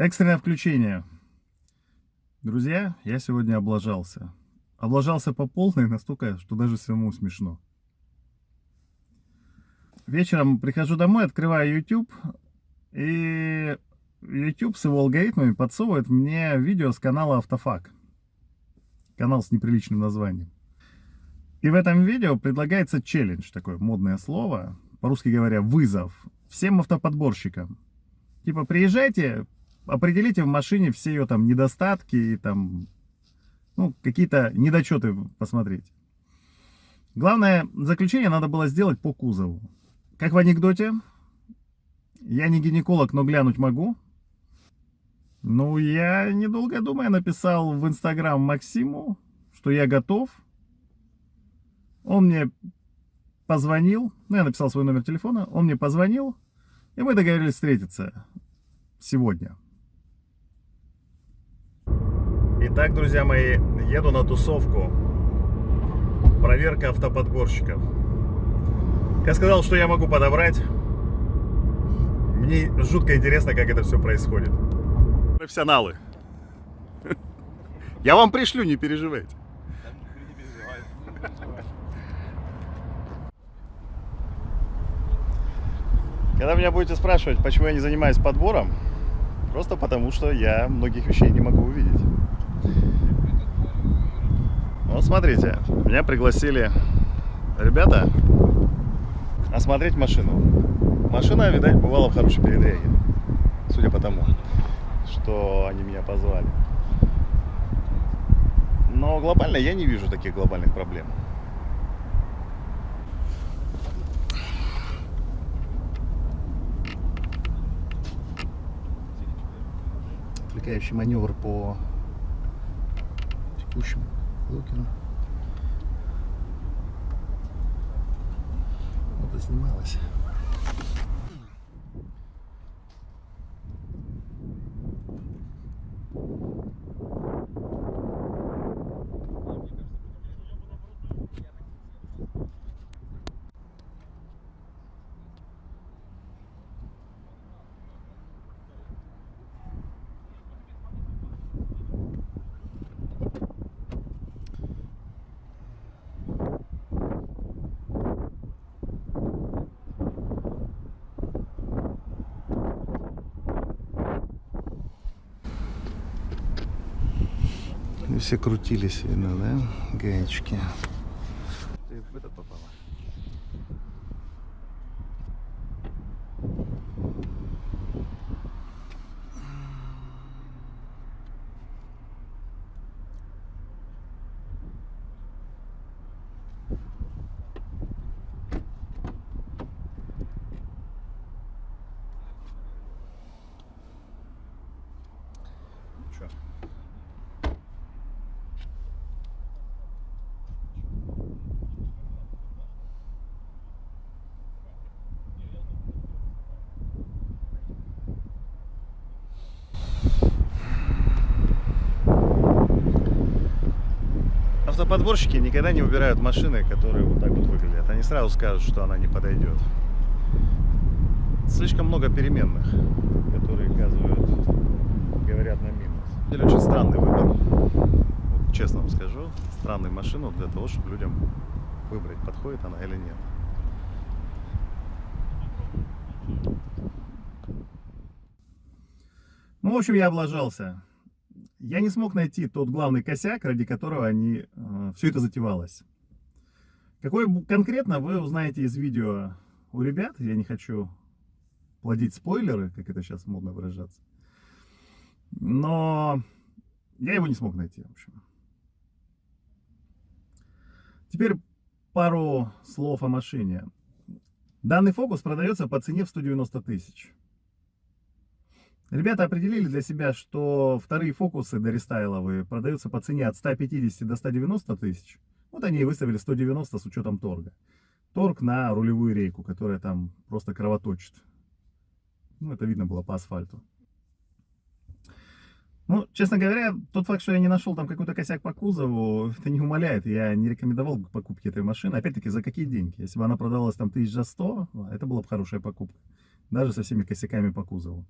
Экстренное включение. Друзья, я сегодня облажался. Облажался по полной настолько, что даже самому смешно. Вечером прихожу домой, открываю YouTube, и YouTube с его алгоритмами подсовывает мне видео с канала Автофак. Канал с неприличным названием. И в этом видео предлагается челлендж, такое модное слово, по-русски говоря, вызов всем автоподборщикам. Типа, приезжайте, определите в машине все ее там недостатки и там, ну, какие-то недочеты посмотреть. Главное, заключение надо было сделать по кузову. Как в анекдоте, я не гинеколог, но глянуть могу. Ну, я, недолго думая, написал в Инстаграм Максиму, что я готов. Он мне позвонил, ну, я написал свой номер телефона, он мне позвонил, и мы договорились встретиться сегодня. Итак, друзья мои, еду на тусовку. Проверка автоподборщиков. Я сказал, что я могу подобрать. Мне жутко интересно, как это все происходит. Профессионалы. Я вам пришлю, не переживайте. Когда меня будете спрашивать, почему я не занимаюсь подбором, просто потому что я многих вещей не могу увидеть. Вот смотрите, меня пригласили ребята осмотреть машину. Машина, видать, бывала в хорошей передряге, судя по тому, что они меня позвали. Но глобально я не вижу таких глобальных проблем. отвлекающий маневр по текущему лукеру. Вот и снималось. все крутились, видно, да, гаечки. Ты в этот попала? Что? Автоподборщики никогда не выбирают машины, которые вот так вот выглядят. Они сразу скажут, что она не подойдет. Слишком много переменных, которые указывают, говорят на минус. Или очень странный выбор. Вот, честно вам скажу, странную машину для того, чтобы людям выбрать, подходит она или нет. Ну, в общем, я облажался я не смог найти тот главный косяк, ради которого они, э, все это затевалось. Какой конкретно, вы узнаете из видео у ребят. Я не хочу плодить спойлеры, как это сейчас модно выражаться. Но я его не смог найти, в общем. Теперь пару слов о машине. Данный фокус продается по цене в 190 тысяч. Ребята определили для себя, что вторые фокусы дорестайловые продаются по цене от 150 до 190 тысяч. Вот они и выставили 190 с учетом торга. Торг на рулевую рейку, которая там просто кровоточит. Ну, это видно было по асфальту. Ну, честно говоря, тот факт, что я не нашел там какой-то косяк по кузову, это не умаляет. Я не рекомендовал бы покупки этой машины. Опять-таки, за какие деньги? Если бы она продавалась там 1100, это была бы хорошая покупка. Даже со всеми косяками по кузову.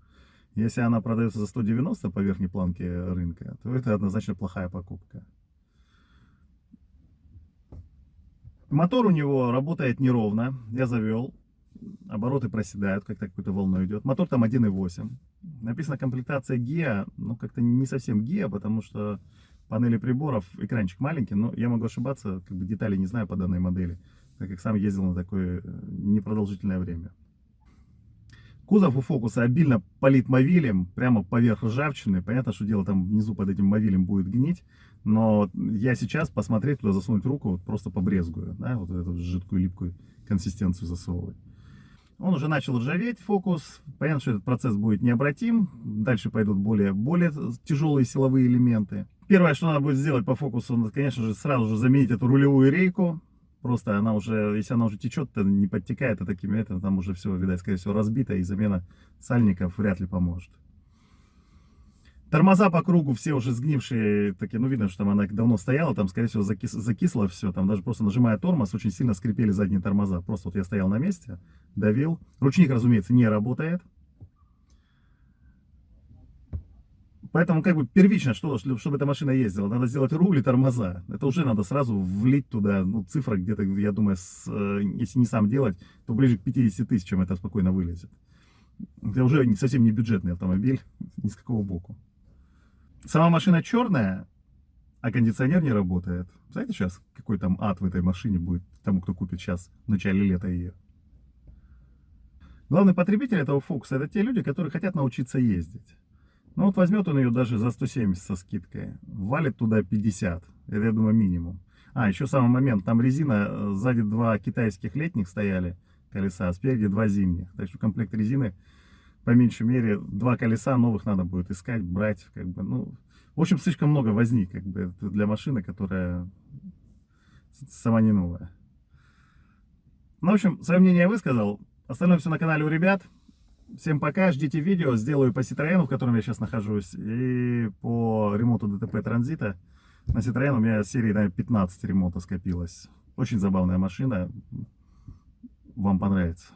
Если она продается за 190 по верхней планке рынка, то это однозначно плохая покупка. Мотор у него работает неровно. Я завел. Обороты проседают, как-то какой-то волной идет. Мотор там 1.8. Написано комплектация GIA. Ну, как-то не совсем GIA, потому что панели приборов, экранчик маленький. Но я могу ошибаться, как бы деталей не знаю по данной модели. Так как сам ездил на такое э, непродолжительное время. Кузов у Фокуса обильно полит мовилем, прямо поверх ржавчины. Понятно, что дело там внизу под этим мовилем будет гнить. Но я сейчас посмотреть туда, засунуть руку, вот просто побрезгую. Да, вот эту жидкую липкую консистенцию засовывать. Он уже начал ржаветь, фокус. Понятно, что этот процесс будет необратим. Дальше пойдут более, более тяжелые силовые элементы. Первое, что надо будет сделать по фокусу, конечно же, сразу же заменить эту рулевую рейку. Просто она уже, если она уже течет, то не подтекает, а такими это там уже все, видать, скорее всего, разбито, и замена сальников вряд ли поможет. Тормоза по кругу все уже сгнившие, такие, ну видно, что там она давно стояла, там, скорее всего, закис, закисло все, там даже просто нажимая тормоз, очень сильно скрипели задние тормоза. Просто вот я стоял на месте, давил. Ручник, разумеется, не работает. Поэтому как бы первично, что, чтобы эта машина ездила, надо сделать руль и тормоза. Это уже надо сразу влить туда, ну, цифра где-то, я думаю, с, э, если не сам делать, то ближе к 50 тысячам это спокойно вылезет. Это уже совсем не бюджетный автомобиль, ни с какого боку. Сама машина черная, а кондиционер не работает. Знаете сейчас, какой там ад в этой машине будет тому, кто купит сейчас в начале лета ее? Главный потребитель этого фокуса это те люди, которые хотят научиться ездить. Ну вот возьмет он ее даже за 170 со скидкой, валит туда 50, это я думаю минимум. А, еще самый момент, там резина, э, сзади два китайских летних стояли колеса, а спереди два зимних. Так что комплект резины, по меньшей мере, два колеса новых надо будет искать, брать, как бы, ну... В общем, слишком много возни, как бы, для машины, которая сама не новая. Ну, в общем, свое мнение я высказал. Остальное все на канале у ребят. Всем пока, ждите видео, сделаю по Citroёn, в котором я сейчас нахожусь, и по ремонту ДТП Транзита. На Citroёn у меня серии, наверное, 15 ремонта скопилось. Очень забавная машина, вам понравится.